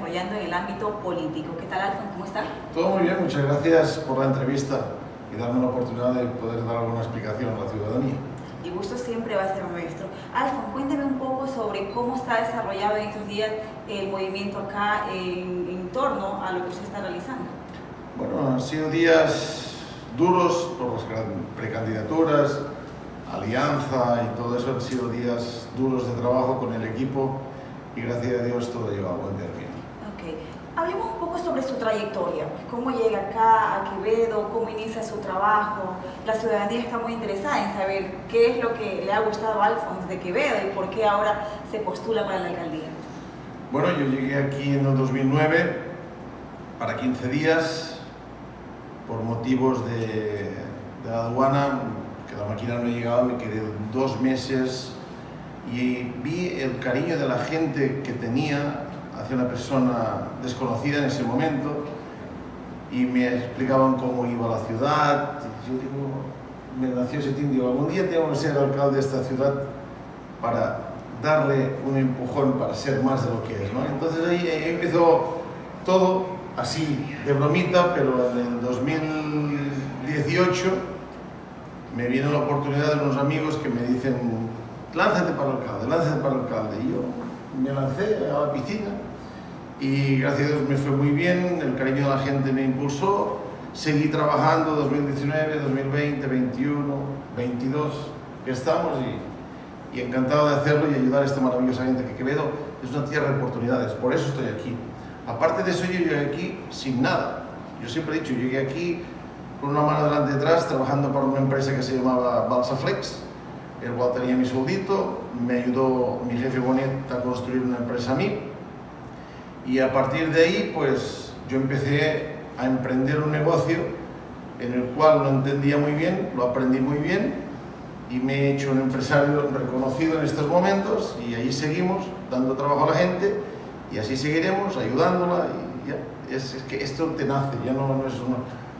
desarrollando en el ámbito político. ¿Qué tal, Alfon? ¿Cómo está? Todo muy bien, muchas gracias por la entrevista y darme la oportunidad de poder dar alguna explicación a la ciudadanía. El gusto siempre va a ser nuestro. Alfon, cuénteme un poco sobre cómo está desarrollado en estos días el movimiento acá en, en torno a lo que usted está realizando. Bueno, han sido días duros por las precandidaturas, alianza y todo eso han sido días duros de trabajo con el equipo y gracias a Dios todo lleva a buen término. Hablemos un poco sobre su trayectoria, cómo llega acá a Quevedo, cómo inicia su trabajo. La ciudadanía está muy interesada en saber qué es lo que le ha gustado a Alfons de Quevedo y por qué ahora se postula para la alcaldía. Bueno, yo llegué aquí en el 2009 para 15 días por motivos de, de, la aduana, que la máquina no llegaba, me quedé dos meses y vi el cariño de la gente que tenía hacia una persona desconocida en ese momento y me explicaban cómo iba la ciudad. Yo digo, me nació ese tío, algún día tengo que ser alcalde de esta ciudad para darle un empujón para ser más de lo que es. ¿no? Entonces ahí empezó todo así de bromita, pero en el 2018 me viene la oportunidad de unos amigos que me dicen lánzate para el alcalde, lánzate para el alcalde. Y yo me lancé a la piscina y gracias a Dios me fue muy bien, el cariño de la gente me impulsó, seguí trabajando 2019, 2020, 21, 22, que estamos y, y encantado de hacerlo y ayudar a esta maravillosa gente que Quevedo es una tierra de oportunidades, por eso estoy aquí. Aparte de eso, yo llegué aquí sin nada. Yo siempre he dicho, llegué aquí con una mano delante y detrás, trabajando para una empresa que se llamaba Balsaflex, el cual tenía mi soldito, me ayudó mi jefe Bonet a construir una empresa a mí, y a partir de ahí, pues, yo empecé a emprender un negocio en el cual no entendía muy bien, lo aprendí muy bien, y me he hecho un empresario reconocido en estos momentos, y ahí seguimos, dando trabajo a la gente, y así seguiremos ayudándola y ya, es, es, que esto te nace, ya no, no es uno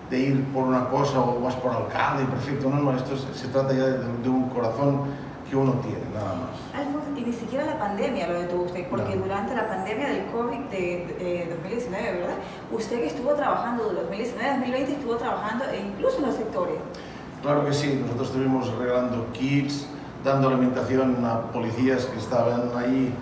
de ir por una cosa o vas por alcalde, perfecto, no, no, esto se, se trata ya de, de, un corazón que uno tiene, nada más. Y ni siquiera la pandemia lo detuvo usted, porque no. durante la pandemia del COVID de, de, de, 2019, ¿verdad? Usted que estuvo trabajando de 2019 a 2020 estuvo trabajando e incluso en los sectores. Claro que sí, nosotros estuvimos regalando kits, dando alimentación a policías que estaban ahí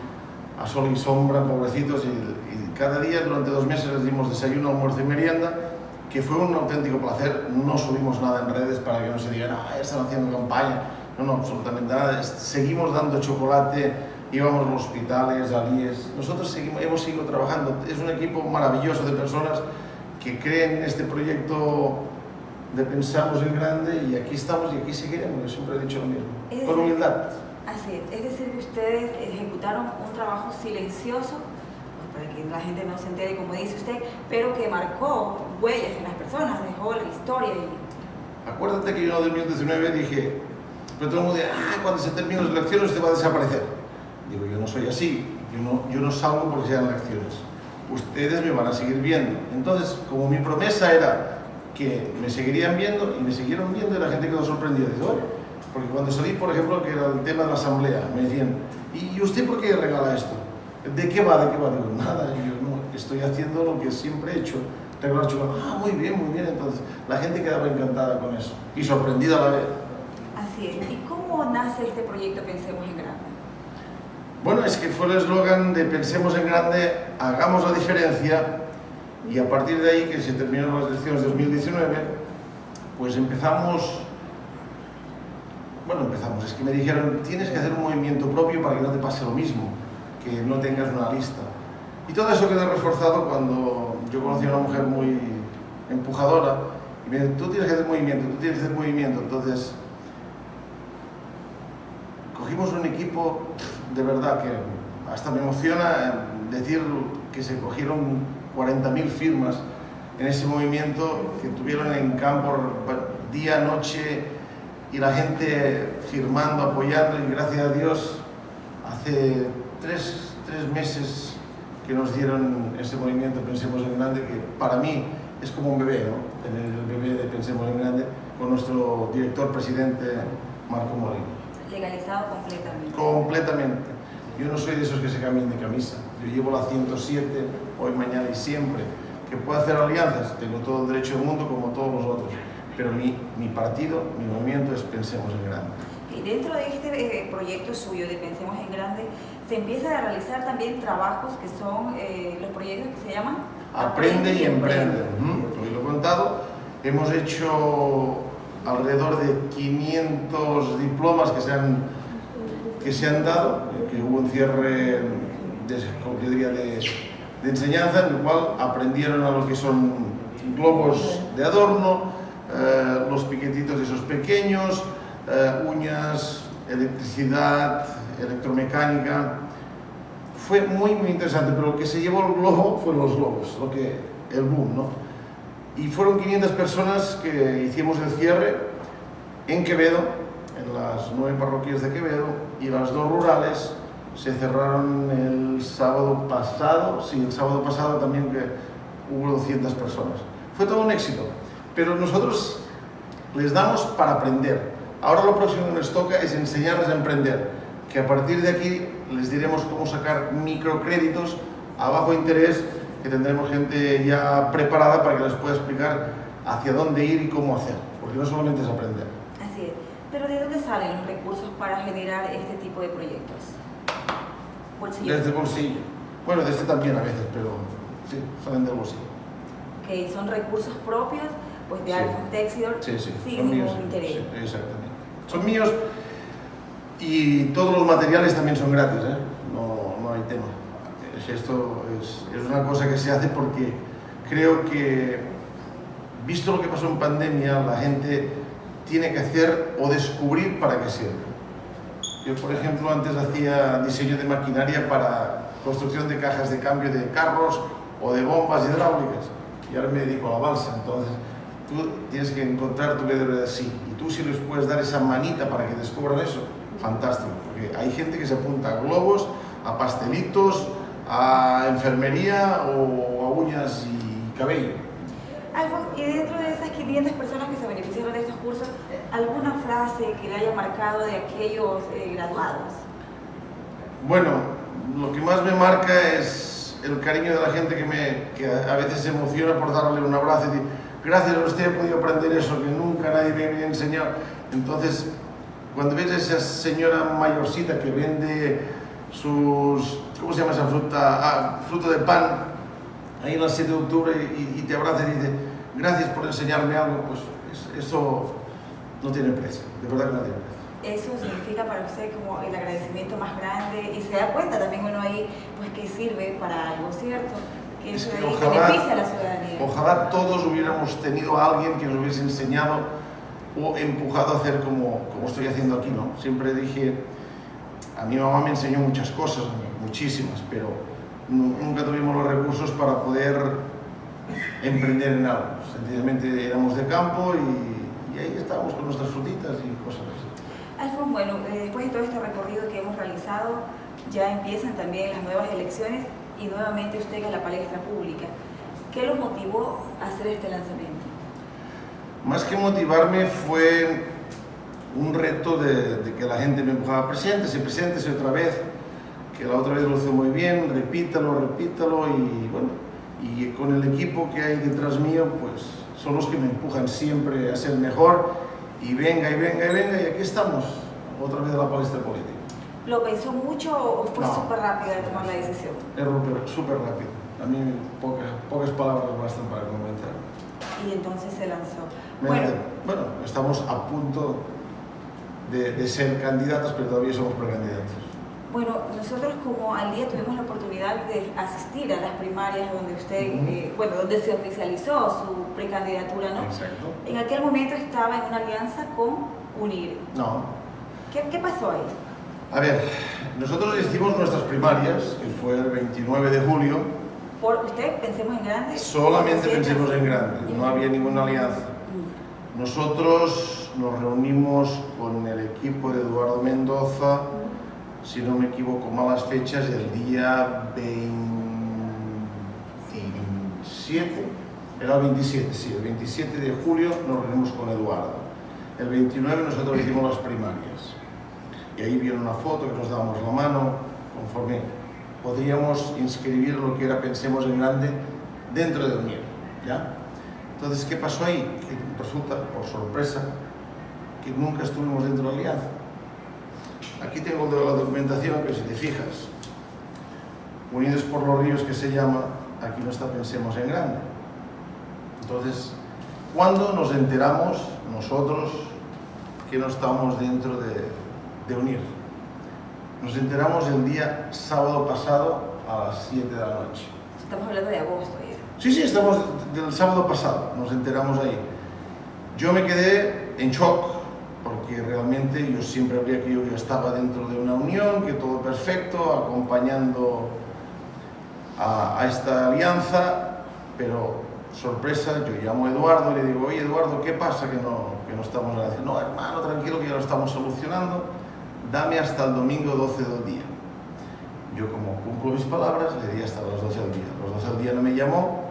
a sol y sombra, pobrecitos, y, y, cada día durante dos meses les dimos desayuno, almuerzo y merienda, que fue un auténtico placer. No subimos nada en redes para que no se digan, ah, están haciendo campaña. No, no, absolutamente nada. Seguimos dando chocolate, íbamos a los hospitales, a IES. Nosotros seguimos, hemos seguido trabajando. Es un equipo maravilloso de personas que creen en este proyecto de Pensamos en Grande y aquí estamos y aquí seguiremos. Yo siempre he dicho lo mismo. Es Con humildad. Así es, es decir, que ustedes ejecutaron un trabajo silencioso, para que la gente no se entere, como dice usted, pero que marcó huellas en las personas, dejó la historia. Y... Acuérdate que yo en 2019 dije, pero todo el mundo dice, ah, cuando se terminen las elecciones usted va a desaparecer. Digo, yo no soy así, yo no, yo no salgo porque sean elecciones. Ustedes me van a seguir viendo. Entonces, como mi promesa era que me seguirían viendo, y me siguieron viendo, y la gente quedó sorprendida. Digo, oye, porque cuando salí, por ejemplo, que era el tema de la asamblea, me decían, ¿y usted por qué regala esto? ¿De qué va? ¿De qué va? Digo, nada, yo no, estoy haciendo lo que siempre he hecho, regalar chocolate. Ah, muy bien, muy bien. Entonces, la gente quedaba encantada con eso y sorprendida a la vez. Así es. ¿Y cómo nace este proyecto Pensemos en Grande? Bueno, es que fue el eslogan de Pensemos en Grande, hagamos la diferencia y a partir de ahí, que se terminaron las elecciones de 2019, pues empezamos bueno, empezamos, es que me dijeron, tienes que hacer un movimiento propio para que no te pase lo mismo, que no tengas una lista. Y todo eso quedó reforzado cuando yo conocí a una mujer muy empujadora y me dijo, tú tienes que hacer movimiento, tú tienes que hacer movimiento. Entonces, cogimos un equipo de verdad que hasta me emociona decir que se cogieron 40.000 firmas en ese movimiento que tuvieron en campo día, noche, y la gente firmando, apoyando y gracias a Dios hace tres, tres, meses que nos dieron ese movimiento Pensemos en Grande que para mí es como un bebé, ¿no? Tener el bebé de Pensemos en Grande con nuestro director presidente Marco Molina. Legalizado completamente. Completamente. Yo no soy de esos que se cambian de camisa. Yo llevo la 107 hoy, mañana y siempre. Que puedo hacer alianzas, tengo todo el derecho del mundo como todos los otros. Pero mi, mi partido, mi movimiento es Pensemos en Grande. Y dentro de este eh, proyecto suyo de Pensemos en Grande, se empieza a realizar también trabajos que son eh, los proyectos que se llaman Aprende y Emprende. Hoy lo he contado. Hemos hecho alrededor de 500 diplomas que se han, que se han dado, que hubo un cierre de, diría, de, de enseñanza en el cual aprendieron a lo que son globos de adorno, eh, los piquetitos esos pequeños, eh, uñas, electricidad, electromecánica. Fue muy, muy interesante, pero lo que se llevó el globo fueron los globos, lo que, el boom, ¿no? Y fueron 500 personas que hicimos el cierre en Quevedo, en las nueve parroquias de Quevedo, y las dos rurales se cerraron el sábado pasado, sí, el sábado pasado también que hubo 200 personas. Fue todo un éxito, pero nosotros les damos para aprender. Ahora lo próximo que nos toca es enseñarles a emprender, que a partir de aquí les diremos cómo sacar microcréditos a bajo interés, que tendremos gente ya preparada para que les pueda explicar hacia dónde ir y cómo hacer, porque no solamente es aprender. Así es. Pero ¿de dónde salen los recursos para generar este tipo de proyectos? Bolsillo. Desde el bolsillo. Bueno, desde también a veces, pero sí, salen del bolsillo. Que son recursos propios pues de sí. Alfa Texidor, sí, sí. sin ningún interés. Sí, exactamente. Son míos y todos los materiales también son gratis, ¿eh? no, no hay tema. Esto es, es una cosa que se hace porque creo que, visto lo que pasó en pandemia, la gente tiene que hacer o descubrir para qué sirve. Yo, por ejemplo, antes hacía diseño de maquinaria para construcción de cajas de cambio de carros o de bombas hidráulicas y ahora me dedico a la balsa. Entonces, tú tienes que encontrar tu de así y tú si les puedes dar esa manita para que descubran eso, fantástico, porque hay gente que se apunta a globos, a pastelitos, a enfermería o a uñas y cabello. Alfonso, y dentro de esas 500 personas que se beneficiaron de estos cursos, ¿alguna frase que le haya marcado de aquellos eh, graduados? Bueno, lo que más me marca es el cariño de la gente que, me, que a veces se emociona por darle un abrazo y decir, gracias a usted he podido aprender eso que nunca nadie me había enseñado. Entonces, cuando ves a esa señora mayorcita que vende sus, ¿cómo se llama esa fruta? Ah, fruto de pan, ahí en el 7 de octubre y, y, te abraza y dice, gracias por enseñarme algo, pues eso no tiene precio, de verdad que no tiene precio. Eso significa para usted como el agradecimiento más grande y se da cuenta también uno ahí pues que sirve para algo, ¿cierto? Que eso ahí ojalá, beneficia a la ciudadanía. Ojalá todos hubiéramos tenido a alguien que nos hubiese enseñado o empujado a hacer como, como estoy haciendo aquí, ¿no? Siempre dije, a mi mamá me enseñó muchas cosas, muchísimas, pero nunca tuvimos los recursos para poder emprender en algo. Sencillamente éramos de campo y, y ahí estábamos con nuestras frutitas y cosas así. Alfonso, bueno, eh, después de todo este recorrido que hemos realizado, ya empiezan también las nuevas elecciones y nuevamente usted a la palestra pública. ¿Qué lo motivó a hacer este lanzamiento? Más que motivarme fue un reto de, de que la gente me empujaba, preséntese, preséntese otra vez, que la otra vez lo hizo muy bien, repítalo, repítalo y bueno, y con el equipo que hay detrás mío, pues son los que me empujan siempre a ser mejor y venga y venga y venga y aquí estamos, otra vez de la palestra política. ¿Lo pensó mucho o fue No. súper rápido de tomar la decisión? Es súper- rápido, a mí pocas, pocas palabras bastan para convencer. Y entonces se lanzó. Me- Bueno, bueno, estamos a punto de, de ser candidatos, pero todavía somos precandidatos. bueno, nosotros como al día tuvimos la oportunidad de asistir a las primarias donde usted, Ujú. eh, bueno, donde se oficializó su precandidatura, ¿no? Exacto. En aquel momento estaba en una alianza con UNIR. No, ¿Qué, qué pasó ahí? a ver, nosotros hicimos nuestras primarias, que fue el 29 de julio, Por usted, pensemos en grande. solamente pensemos en grande, no había ninguna alianza. Mm. Nosotros nos reunimos con el equipo de Eduardo Mendoza, si no me equivoco, malas fechas, el día 27 Era el 27, sí, el 27 de julio nos reunimos con Eduardo. El 29 nosotros hicimos las primarias. Y ahí vieron una foto que nos dábamos la mano, conforme podríamos inscribir lo que era Pensemos en Grande dentro de Unir. ¿ya? Entonces, ¿qué pasó ahí? Resulta, por sorpresa, que nunca estuvimos dentro de la alianza. Aquí tengo la documentación que si te fijas, Unidos por los Ríos que se llama, aquí no está Pensemos en Grande. Entonces, ¿cuándo nos enteramos nosotros que no estamos dentro de, de Unir? Nos enteramos el día sábado pasado a las 7 de la noche. Estamos hablando de agosto ya. Sí, sí, estamos del sábado pasado, nos enteramos ahí. Yo me quedé en shock, porque realmente yo siempre habría que yo estaba dentro de una unión, que todo perfecto, acompañando a, a esta alianza, pero sorpresa, yo llamo a Eduardo y le digo, oye Eduardo, ¿qué pasa que no, que no estamos en la? No, hermano, tranquilo que ya lo estamos solucionando, dame hasta el domingo 12 del día. Yo como cumplo mis palabras, le di hasta las 12 del día. A las 12 del día no me llamó,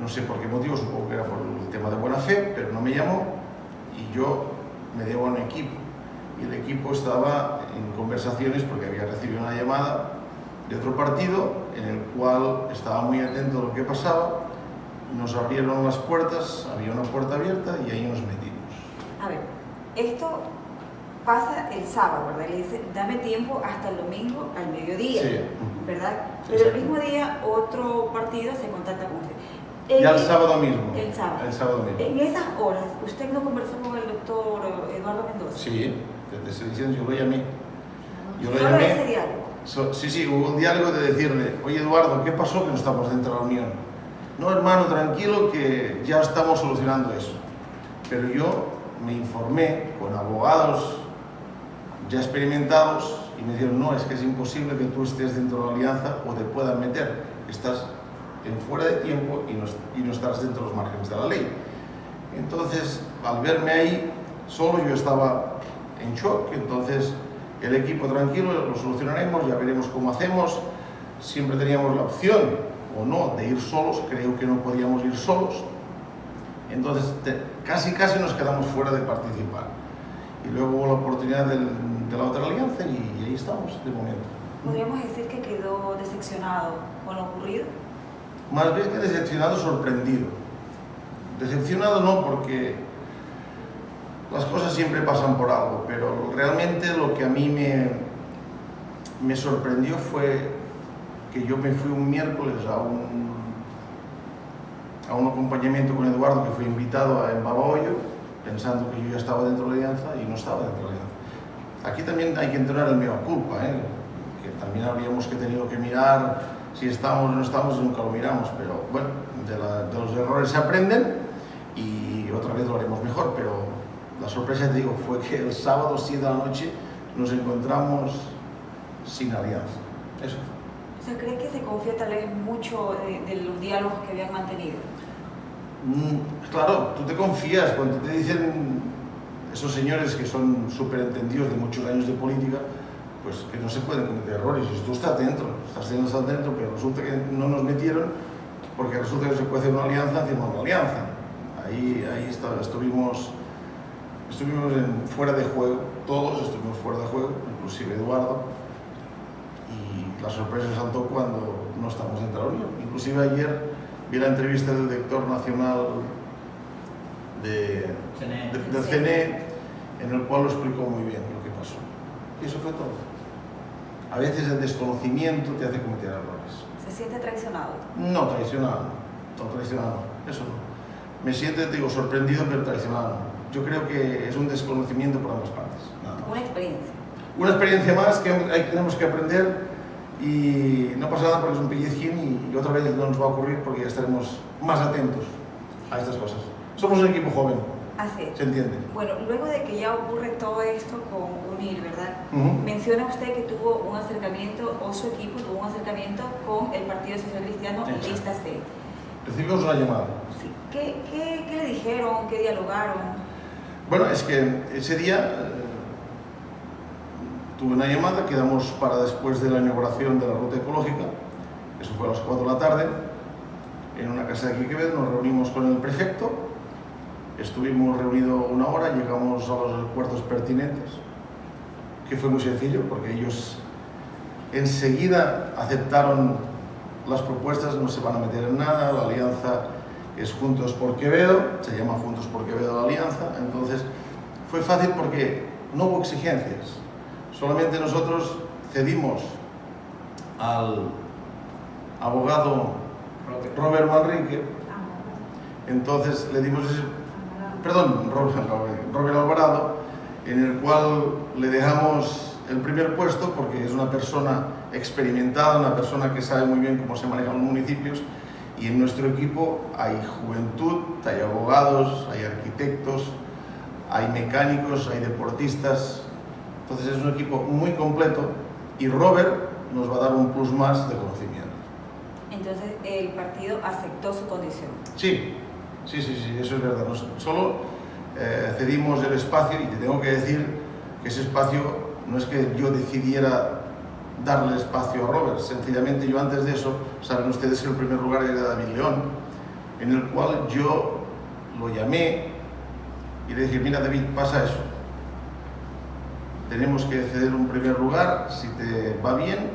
no sé por qué motivo, supongo que era por el tema de buena fe, pero no me llamó y yo me debo a un equipo. Y el equipo estaba en conversaciones porque había recibido una llamada de otro partido en el cual estaba muy atento a lo que pasaba. Nos abrieron las puertas, había una puerta abierta y ahí nos metimos. A ver, esto pasa el sábado, ¿verdad? Le dice, dame tiempo hasta el domingo al mediodía, Sí. ¿verdad? Pero el mismo día otro partido se contacta con usted. Ya el sábado mismo. El sábado. El sábado mismo. En esas horas, ¿usted no conversó con el doctor Eduardo Mendoza? Sí, te, estoy diciendo, yo lo llamé. Yo lo llamé. ese diálogo. So- sí, sí, hubo un diálogo de decirle, oye Eduardo, ¿qué pasó que no estamos dentro de la unión? No, hermano, tranquilo que ya estamos solucionando eso. Pero yo me informé con abogados ya experimentados y me dijeron, no, es que es imposible que tú estés dentro de la alianza o te puedan meter. Estás en fuera de tiempo y no, y no estás dentro de los márgenes de la ley. Entonces, al verme ahí, solo yo estaba en shock, entonces el equipo tranquilo, lo solucionaremos, ya veremos cómo hacemos. Siempre teníamos la opción, o no, de ir solos, creo que no podíamos ir solos. Entonces, te- casi casi nos quedamos fuera de participar. Y luego hubo la oportunidad del- de la otra alianza y, ahí estamos, de momento. Podríamos decir que quedó decepcionado con lo ocurrido. Más bien que decepcionado, sorprendido. Decepcionado no, porque las cosas siempre pasan por algo, pero realmente lo que a mí me, me sorprendió fue que yo me fui un miércoles a un, a un acompañamiento con Eduardo, que fui invitado a Embabahoyo, pensando que yo ya estaba dentro de la alianza y no estaba dentro de la alianza. Aquí también hay que entrenar el mea culpa, ¿eh? que también habríamos que tenido que mirar si estamos o no estamos nunca lo miramos, pero bueno, de, de los errores se aprenden y otra vez lo haremos mejor, pero la sorpresa, te digo, fue que el sábado 7 de la noche nos encontramos sin alianza. Eso. O sea, ¿cree que se confía tal vez mucho de, de los diálogos que habían mantenido? Mm, Claro, tú te confías cuando te dicen esos señores que son súper entendidos de muchos años de política, pues que no se pueden cometer errores. Y tú estás dentro, estás dentro, estás dentro, pero resulta que no nos metieron porque resulta que se puede hacer una alianza encima de una alianza. Ahí, ahí está, estuvimos, estuvimos en- fuera de juego, todos estuvimos fuera de juego, inclusive Eduardo, y la sorpresa saltó cuando no estamos dentro de la Unión. Inclusive ayer vi la entrevista del director nacional de, CNE. de- del CNE, en el cual lo explicó muy bien lo que pasó. Y eso fue todo. A veces el desconocimiento te hace cometer errores. ¿Se siente traicionado? No traicionado, no traicionado, eso no. Me siento, te digo, sorprendido, pero traicionado. Yo creo que es un desconocimiento por ambas partes. Una experiencia. Una experiencia más que tenemos que aprender y no pasa nada porque es un pellizquín y, otra vez no nos va a ocurrir porque ya estaremos más atentos a estas cosas. Somos un equipo joven, Así es. se entiende. Bueno, luego de que ya ocurre todo esto con UNIR, ¿verdad? Ujú. Menciona usted que tuvo un acercamiento, o su equipo tuvo un acercamiento con el Partido Social Cristiano y Exacto. Lista C. Recibimos una llamada. Sí. ¿Qué, qué, qué le dijeron? ¿Qué dialogaron? Bueno, es que ese día eh, tuve una llamada, quedamos para después de la inauguración de la ruta ecológica, eso fue a las 4 de la tarde. en una casa de aquí Quevedo, nos reunimos con el prefecto, estuvimos reunidos una hora, llegamos a los acuerdos pertinentes, que fue muy sencillo porque ellos enseguida aceptaron las propuestas, no se van a meter en nada, la alianza es Juntos por Quevedo, se llama Juntos por Quevedo la alianza, entonces fue fácil porque no hubo exigencias, solamente nosotros cedimos al abogado Robert. Manrique, entonces le dimos ese, perdón, Robert Alvarado, en el cual le dejamos el primer puesto porque es una persona experimentada, una persona que sabe muy bien cómo se manejan los municipios y en nuestro equipo hay juventud, hay abogados, hay arquitectos, hay mecánicos, hay deportistas, entonces es un equipo muy completo y Robert nos va a dar un plus más de conocimiento. Entonces el partido aceptó su condición. Sí, sí, sí, sí eso es verdad. solo eh, cedimos el espacio y te tengo que decir que ese espacio no es que yo decidiera darle espacio a Robert, sencillamente yo antes de eso, saben ustedes que el primer lugar era David León, en el cual yo lo llamé y le dije, mira David, pasa eso, tenemos que ceder un primer lugar, si te va bien,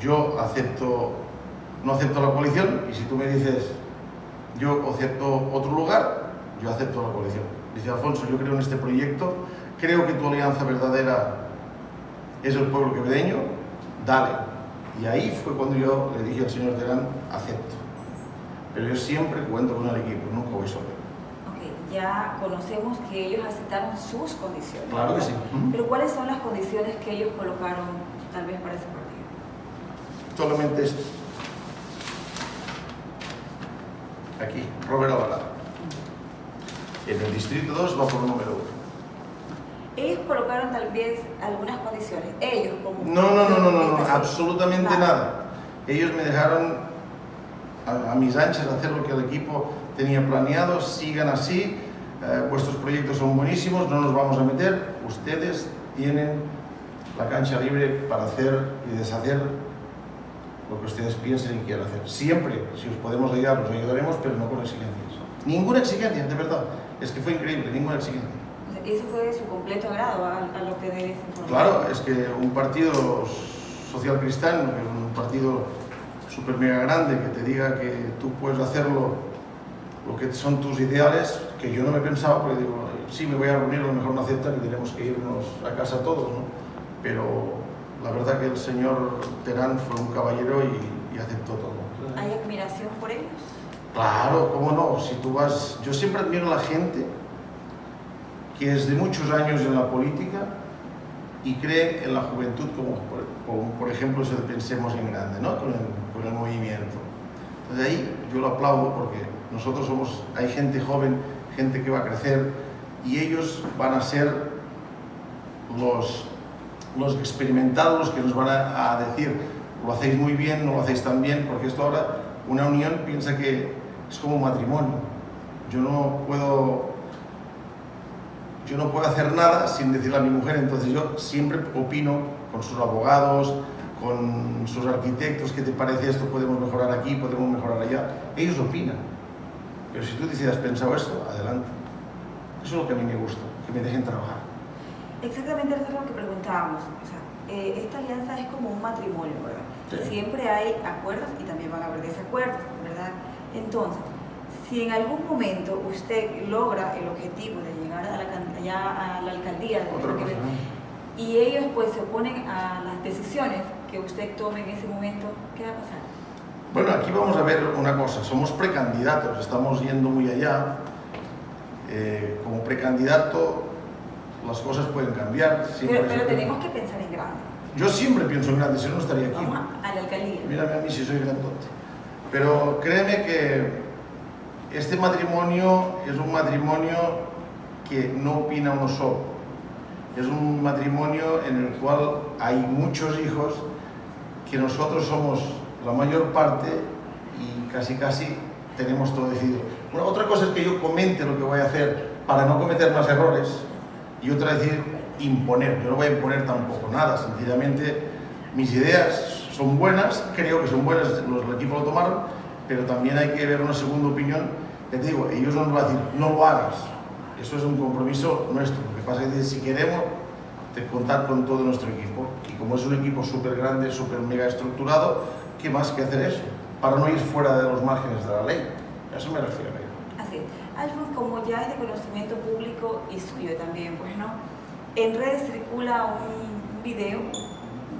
yo acepto no acepto la coalición y si tú me dices yo acepto otro lugar, yo acepto la coalición. Dice Alfonso, yo creo en este proyecto, creo que tu alianza verdadera es el pueblo quevedeño, dale. Y ahí fue cuando yo le dije al señor Terán, acepto. Pero yo siempre cuento con el equipo, nunca voy solo. Ok, ya conocemos que ellos aceptaron sus condiciones. Claro que sí. Pero ¿cuáles son las condiciones que ellos colocaron tal vez para ese partido? Solamente esto aquí, Robert Alvarado. En el distrito 2 va por número 1. Ellos colocaron tal vez algunas condiciones, ellos como... No, no, no, no, no, absolutamente nada. Ellos me dejaron a, mis anchas hacer lo que el equipo tenía planeado, sigan así, eh, vuestros proyectos son buenísimos, no nos vamos a meter, ustedes tienen la cancha libre para hacer y deshacer lo que ustedes piensen y quieran hacer. Siempre, si os podemos ayudar, os ayudaremos, pero no con exigencias. Ninguna exigencia, de verdad. Es que fue increíble, ninguna exigencia. ¿Eso fue su completo agrado al, obtener esa información? Claro, es que un partido social cristiano, un partido súper mega grande, que te diga que tú puedes hacerlo, lo que son tus ideales, que yo no me pensaba, porque digo, sí, me voy a reunir, a lo mejor no aceptan y tenemos que irnos a casa todos, ¿no? Pero la verdad que el señor Terán fue un caballero y, aceptó todo. ¿Hay admiración por ellos? Claro, cómo no. Si tú vas, yo siempre admiro a la gente que es de muchos años en la política y cree en la juventud como, por ejemplo pensemos en grande, ¿no? con, el, movimiento. Entonces ahí yo lo aplaudo porque nosotros somos, hay gente joven, gente que va a crecer y ellos van a ser los los experimentados que nos van a, decir lo hacéis muy bien, no lo hacéis tan bien, porque esto ahora, una unión piensa que es como un matrimonio. Yo no puedo, yo no puedo hacer nada sin decirle a mi mujer, entonces yo siempre opino con sus abogados, con sus arquitectos, ¿qué te parece esto? Podemos mejorar aquí, podemos mejorar allá. Ellos opinan. Pero si tú decidas pensado esto, adelante. Eso es lo que a mí me gusta, que me dejen trabajar. Exactamente eso es lo que preguntábamos. Eh, esta alianza es como un matrimonio, ¿verdad? Siempre hay acuerdos y también van a haber desacuerdos, ¿verdad? Entonces, si en algún momento usted logra el objetivo de llegar a la, a la alcaldía de y ellos pues se oponen a las decisiones que usted tome en ese momento, ¿qué va a pasar? Bueno, aquí vamos a ver una cosa, somos precandidatos, estamos yendo muy allá. Eh, como precandidato las cosas pueden cambiar. Pero, tenemos que pensar en grande. Yo siempre pienso en grande, si no estaría aquí. Vamos a la alcaldía. Mírame a mí si soy grandote. Pero créeme que este matrimonio es un matrimonio que no opina uno solo. Es un matrimonio en el cual hay muchos hijos que nosotros somos la mayor parte y casi casi tenemos todo decidido. otra cosa es que yo comente lo que voy a hacer para no cometer más errores, y otra decir imponer. Yo no voy a imponer tampoco nada, sencillamente mis ideas son buenas, creo que son buenas, los, el equipo lo tomaron, pero también hay que ver una segunda opinión. Te digo, ellos no nos van a decir, no lo hagas. Eso es un compromiso nuestro. Lo que pasa es que si queremos contar con todo nuestro equipo, y como es un equipo súper grande, súper mega estructurado, ¿qué más que hacer eso? Para no ir fuera de los márgenes de la ley. A eso me refiero. Así. Alfonso, como ya es de conocimiento público y suyo también, pues no, en redes circula un video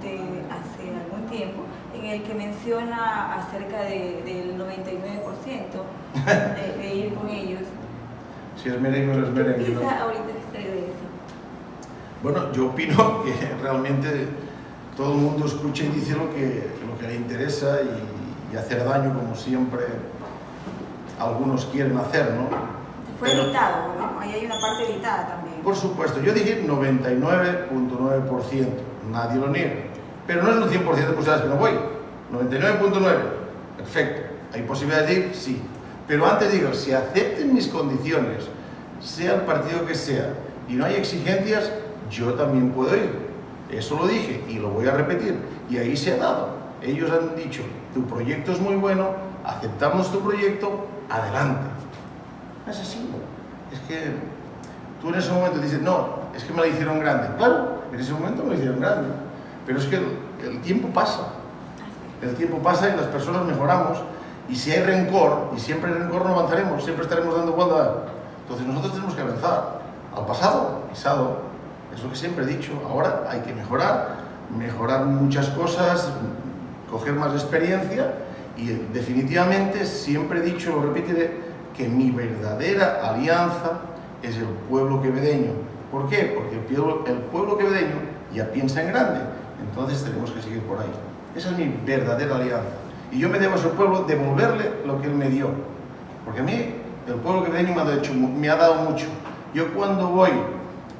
de hace algún tiempo en el que menciona acerca del 99% de, ir con ellos. Si es merengue no es merengue. ¿Qué piensa ahorita usted de eso? Bueno, yo opino que realmente todo el mundo escucha y dice lo que, lo que le interesa y, hacer daño como siempre algunos quieren hacer, ¿no? Fue editado, ¿no? Ahí hay una parte editada también. Por supuesto, yo dije 99.9%, nadie lo niega. Pero no es un 100% de posibilidades que no voy. 99.9, perfecto. ¿Hay posibilidad de ir? Sí. Pero antes digo, si acepten mis condiciones, sea el partido que sea, y no hay exigencias, yo también puedo ir. Eso lo dije y lo voy a repetir. Y ahí se ha dado. Ellos han dicho, tu proyecto es muy bueno, aceptamos tu proyecto, adelante. Es así. Es que tú en ese momento dices, no, es que me la hicieron grande. Claro, en ese momento me la hicieron grande. Pero es que el, tiempo pasa. El tiempo pasa y las personas mejoramos. Y si hay rencor, y siempre hay rencor no avanzaremos, siempre estaremos dando vuelta. Entonces nosotros tenemos que avanzar al pasado, pisado, es lo que siempre he dicho. Ahora hay que mejorar, mejorar muchas cosas, coger más experiencia y definitivamente siempre he dicho, lo repetiré, que mi verdadera alianza es el pueblo quevedeño. ¿Por qué? Porque el pueblo, el pueblo quevedeño ya piensa en grande, entonces tenemos que seguir por ahí. Esa es mi verdadera alianza. Y yo me debo a ese pueblo devolverle lo que él me dio. Porque a mí el pueblo quevedeño me ha, hecho, me ha dado mucho. Yo cuando voy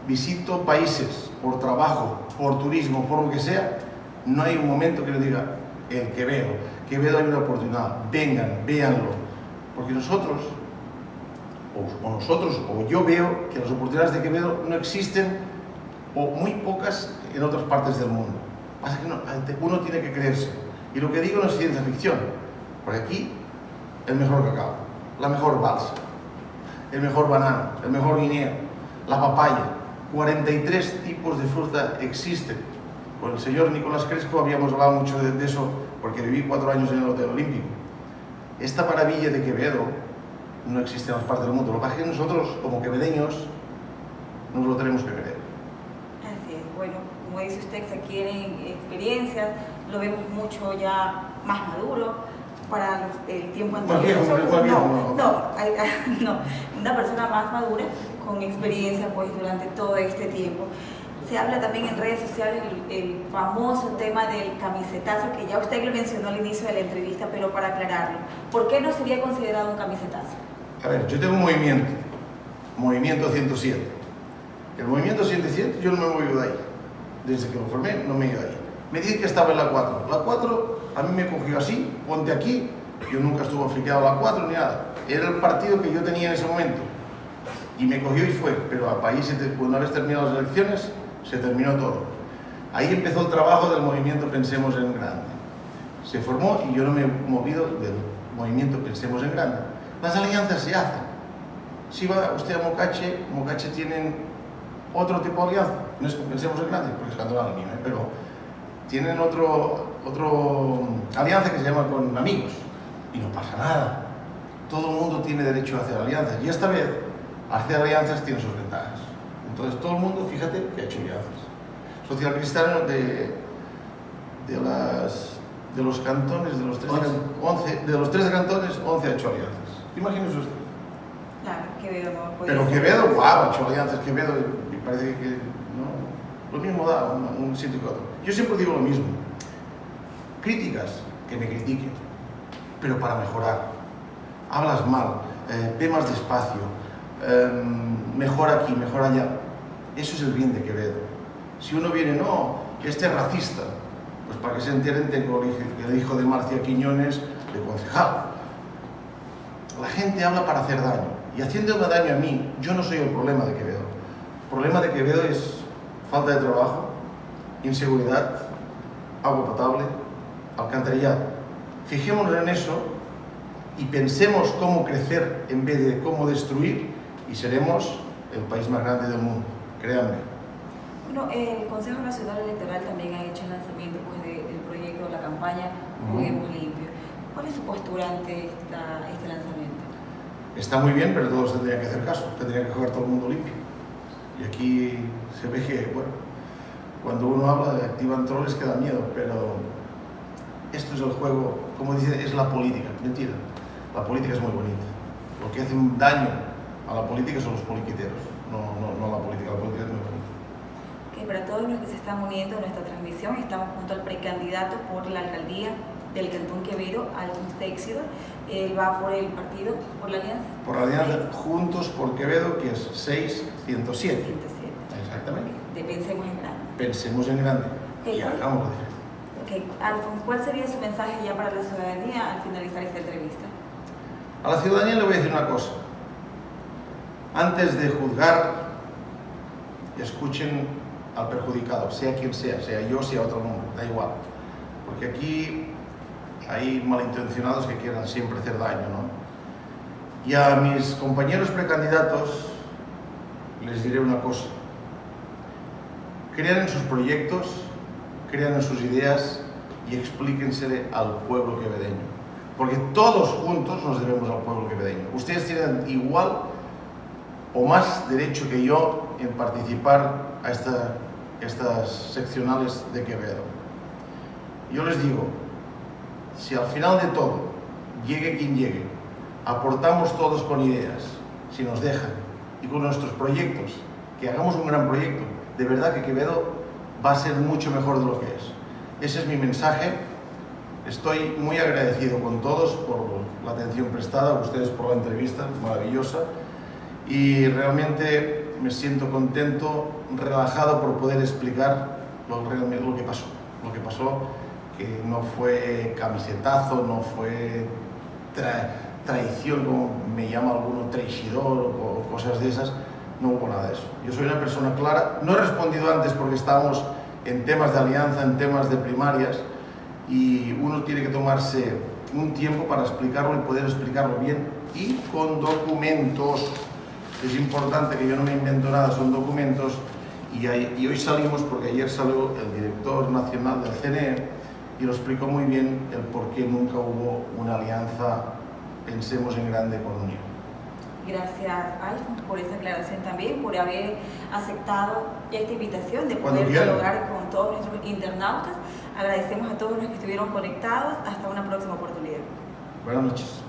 visito países por trabajo, por turismo, por lo que sea, no hay un momento que le diga, el Quevedo, Quevedo hay una oportunidad, vengan, véanlo, porque nosotros, o, nosotros, o yo veo que las oportunidades de Quevedo no existen, o muy pocas en otras partes del mundo. Uno tiene que creerse. Y lo que digo no es ciencia ficción, porque aquí el mejor cacao, la mejor balsa, el mejor banano, el mejor guineo, la papaya, 43 tipos de fruta existen. Con el señor Nicolás Crespo habíamos hablado mucho de, eso porque viví cuatro años en el Hotel Olímpico. Esta maravilla de Quevedo no existe en otras partes del mundo. Lo que pasa es que nosotros, como quevedeños, nos lo tenemos que creer. Así es. Bueno, como dice usted, se quieren experiencias, lo vemos mucho ya más maduro para el tiempo anterior. no, no, no, una persona más madura con experiencia pues durante todo este tiempo. Se habla también en redes sociales el, famoso tema del camisetazo, que ya usted lo mencionó al inicio de la entrevista, pero para aclararlo, ¿por qué no sería considerado un camisetazo? A ver, yo tengo un movimiento, Movimiento 107. El Movimiento 107 yo no me he movido de ahí. Desde que lo formé no me he ido ahí. Me dije que estaba en la 4. La 4 a mí me cogió así, ponte aquí, yo nunca estuve afiliado a la 4 ni nada. Era el partido que yo tenía en ese momento y me cogió y fue, pero a país, una vez terminado las elecciones, se terminó todo. Ahí empezó el trabajo del movimiento Pensemos en Grande. Se formó y yo no me he movido del movimiento Pensemos en Grande. Las alianzas se hacen. Si va usted a Mocache, Mocache tienen otro tipo de alianza. No es que Pensemos en Grande, porque es cantonal mío, ¿eh? pero tienen otro, otro alianza que se llama con amigos. Y no pasa nada. Todo el mundo tiene derecho a hacer alianzas. Y esta vez hacer alianzas tiene sus ventajas. Entonces todo el mundo, fíjate, que ha hecho alianzas. Social Cristiano de, de, las, de los cantones, de los, tres, 11, de los tres cantones, 11 ha hecho alianzas. Imagínese usted. Claro, Quevedo no Pero Quevedo, guau, ha hecho alianzas. Quevedo, parece que no, lo mismo da un, un sitio que otro. Yo siempre digo lo mismo. Críticas, que me critiquen, pero para mejorar. Hablas mal, eh, ve más despacio, Em, mejor aquí, mejor allá. Eso es el bien de Quevedo. Si uno viene, no, este es racista, pues para que se enteren tengo el hijo de Marcia Quiñones de concejal. La gente habla para hacer daño. Y haciéndome daño a mí, yo no soy el problema de Quevedo. El problema de Quevedo es falta de trabajo, inseguridad, agua potable, alcantarillado. Fijémonos en eso y pensemos cómo crecer en vez de cómo destruir y seremos el país más grande del mundo, créanme. Bueno, el Consejo Nacional Electoral también ha hecho el lanzamiento pues, del proyecto, de la campaña Juguemos Limpio. ¿Cuál es su postura ante este lanzamiento? Está muy bien, pero todos tendrían que hacer caso, tendría que jugar todo el mundo limpio. Y aquí se ve que, bueno, cuando uno habla de activan troles queda miedo, pero esto es el juego, como dice, es la política. Mentira, la política es muy bonita. Lo que hace un daño a la política son los poliquiteros, no, no, no la política, la política es muy bonita. Okay, para todos los que se están uniendo a nuestra transmisión, estamos junto al precandidato por la alcaldía del Cantón Quevedo, Alfonso Téxido. Él va por el partido, por la alianza. Por la alianza Juntos por Quevedo, que es 6107. 107. Exactamente. De Pensemos en Grande. Pensemos en grande Okay. y hagámoslo Okay. Alfonso, ¿cuál sería su mensaje ya para la ciudadanía al finalizar esta entrevista? A la ciudadanía le voy a decir una cosa. Antes de juzgar, escuchen al perjudicado, sea quien sea, sea yo, sea otro nombre, da igual. Porque aquí hay malintencionados que quieran siempre hacer daño, ¿no? Y a mis compañeros precandidatos les diré una cosa. Crean en sus proyectos, crean en sus ideas y explíquensele al pueblo quevedeño. Porque todos juntos nos debemos al pueblo quevedeño. Ustedes tienen igual o más derecho que yo en participar a esta, estas seccionales de Quevedo. Yo les digo, si al final de todo, llegue quien llegue, aportamos todos con ideas, si nos dejan, y con nuestros proyectos, que hagamos un gran proyecto, de verdad que Quevedo va a ser mucho mejor de lo que es. Ese es mi mensaje. Estoy muy agradecido con todos por la atención prestada, ustedes por la entrevista maravillosa y realmente me siento contento, relajado por poder explicar lo, lo que pasó. Lo que pasó que no fue camisetazo, no fue tra traición, como me llama alguno, traicidor o cosas de esas, no hubo nada de eso. Yo soy una persona clara, no he respondido antes porque estábamos en temas de alianza, en temas de primarias, y uno tiene que tomarse un tiempo para explicarlo y poder explicarlo bien y con documentos. Es importante que yo no me invento nada, son documentos y, y hoy salimos porque ayer salió el director nacional del CNE y lo explicó muy bien el por qué nunca hubo una alianza Pensemos en Grande con Unión. Gracias, Alfonso, por esa aclaración también, por haber aceptado esta invitación de poder dialogar con todos nuestros internautas. Agradecemos a todos los que estuvieron conectados. Hasta una próxima oportunidad. Buenas noches.